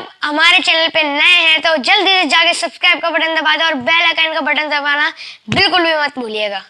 آپ ہمارے چینل پہ نئے ہیں تو جلدی سے جا کے سبسکرائب کا بٹن دبا دیں اور بیل آئکن کا بٹن دبانا بالکل بھی مت بھولیے گا۔